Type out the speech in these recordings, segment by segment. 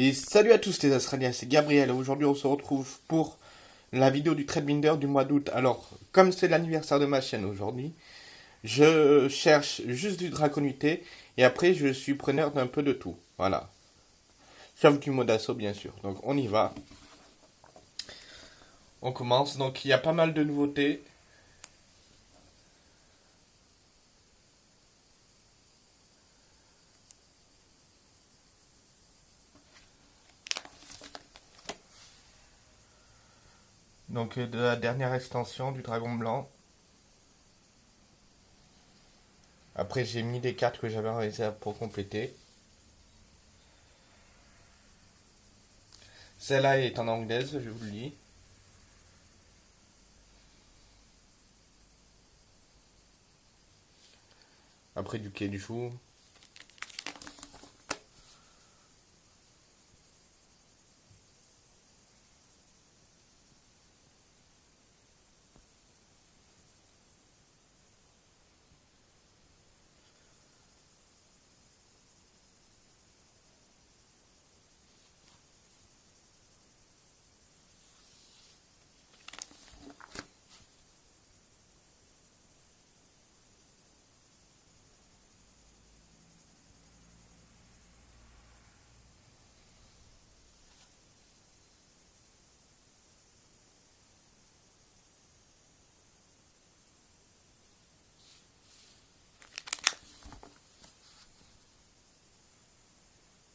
Et salut à tous les Australiens, c'est Gabriel. Aujourd'hui, on se retrouve pour la vidéo du Binder du mois d'août. Alors, comme c'est l'anniversaire de ma chaîne aujourd'hui, je cherche juste du draconité et après, je suis preneur d'un peu de tout. Voilà. Sauf du mode d'assaut, bien sûr. Donc, on y va. On commence. Donc, il y a pas mal de nouveautés. Donc euh, de la dernière extension du dragon blanc. Après j'ai mis des cartes que j'avais réalisées pour compléter. Celle-là est en anglaise, je vous le dis. Après du quai du chou.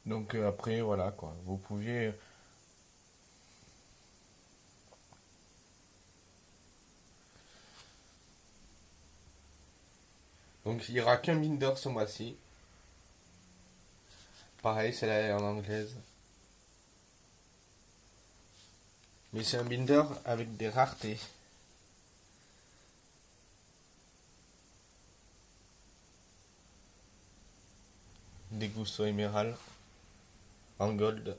Donc euh, après, voilà quoi. Vous pouvez... Donc il n'y aura qu'un binder ce mois-ci. Pareil, c'est là en anglaise. Mais c'est un binder avec des raretés. Des gousseaux émeraudes en gold.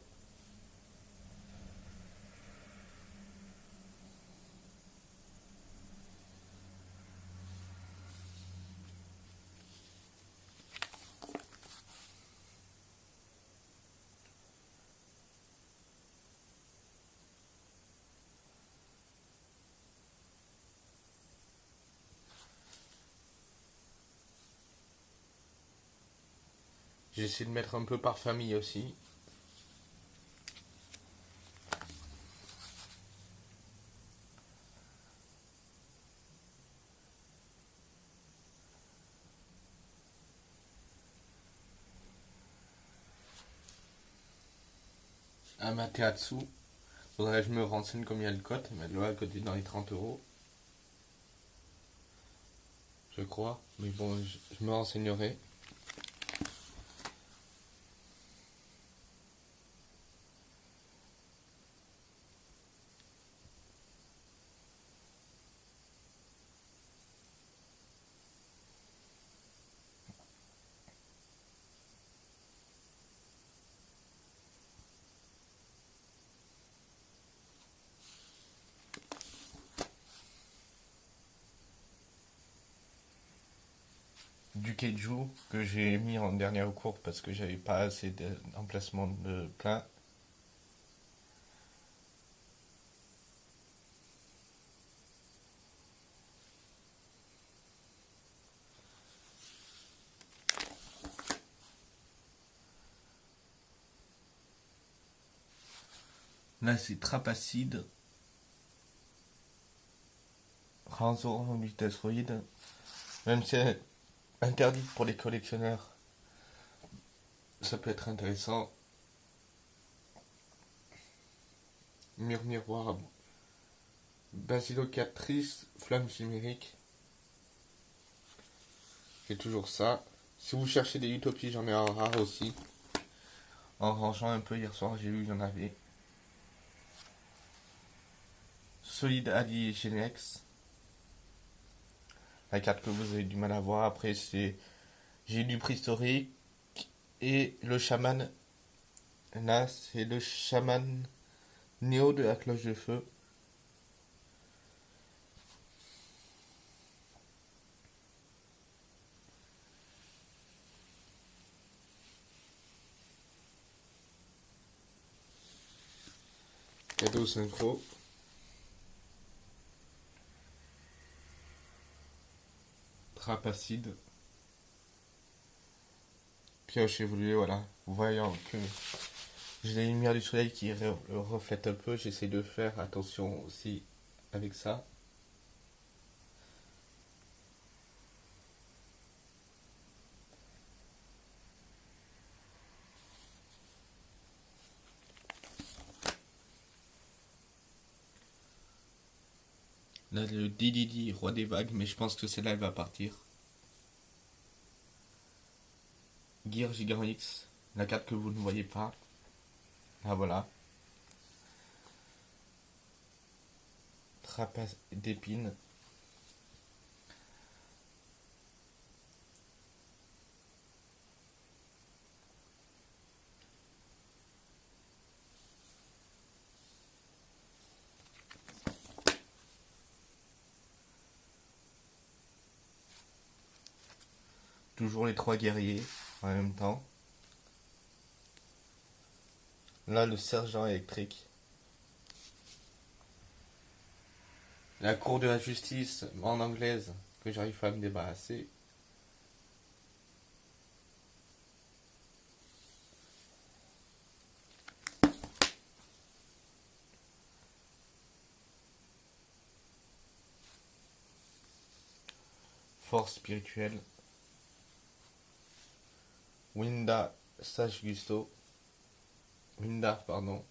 J'essaie de mettre un peu par famille aussi. Amaterasu. Faudrait que je me renseigne combien le cote, mais là, le côté dans les 30 euros. Je crois. Mais bon, je me renseignerai. Du Keiju que j'ai mis en dernière course parce que j'avais pas assez d'emplacement de plein. Là c'est Trapacide. Ranzo en vitesse Même si interdite pour les collectionneurs. Ça peut être intéressant. Mur miroir. Basilocatrice, flamme chimérique. C'est toujours ça. Si vous cherchez des utopies, j'en ai un rare aussi. En rangeant un peu hier soir, j'ai vu qu'il y en avait. Solide Ali Genex la carte que vous avez du mal à voir. Après, c'est j'ai du préhistorique et le chaman. Là, c'est le chaman néo de la cloche de feu. Cadeau synchro. Trappe acide. Pioche évoluée, voilà. Voyant que j'ai la lumière du soleil qui reflète un peu, j'essaie de faire attention aussi avec ça. Le Dididi, roi des vagues, mais je pense que celle-là, elle va partir. Gear Gigaronix, la carte que vous ne voyez pas. Ah voilà. Trapace d'épines. Toujours les trois guerriers en même temps. Là, le sergent électrique. La cour de la justice en anglaise que j'arrive pas à me débarrasser. Force spirituelle. Winda Sage Gusto. Windar, pardon.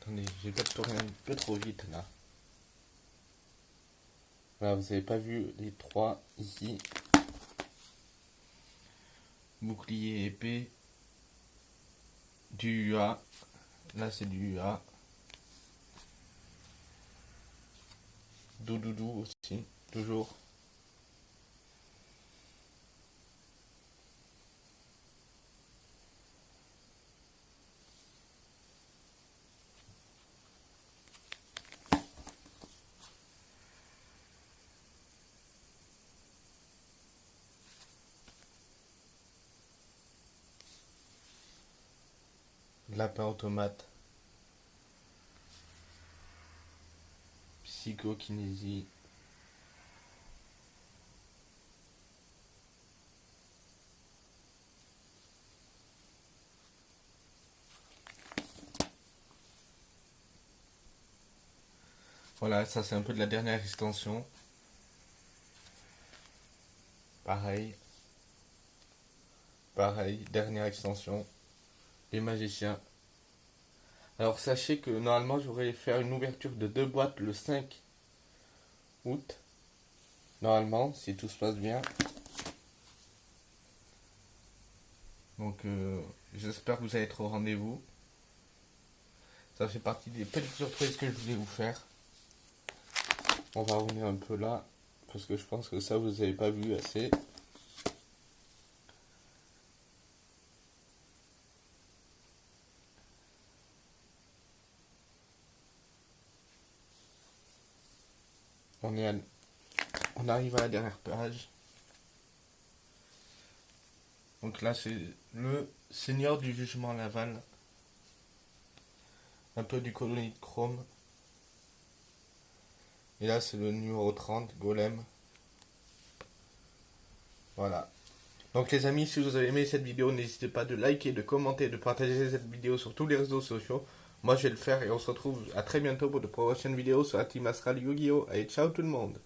Attendez, j'ai peut-être tourné un peu trop vite là. Voilà, vous n'avez pas vu les trois ici. Bouclier épée. Du UA. Là, c'est du A. Doudoudou aussi, toujours. Lapin automate. Psychokinésie. Voilà, ça c'est un peu de la dernière extension. Pareil. Pareil, dernière extension. Les magiciens. Alors sachez que normalement j'aurais faire une ouverture de deux boîtes le 5 août. Normalement, si tout se passe bien. Donc euh, j'espère que vous allez être au rendez-vous. Ça fait partie des petites surprises que je voulais vous faire. On va revenir un peu là. Parce que je pense que ça vous n'avez pas vu assez. On, arrive à la dernière page. Donc là, c'est le Seigneur du Jugement Laval. Un peu du colonie de chrome. Et là, c'est le numéro 30, Golem. Voilà. Donc les amis, si vous avez aimé cette vidéo, n'hésitez pas de liker, de commenter, de partager cette vidéo sur tous les réseaux sociaux. Moi, je vais le faire et on se retrouve à très bientôt pour de prochaines vidéos sur Astral Yu-Gi-Oh! Allez, ciao tout le monde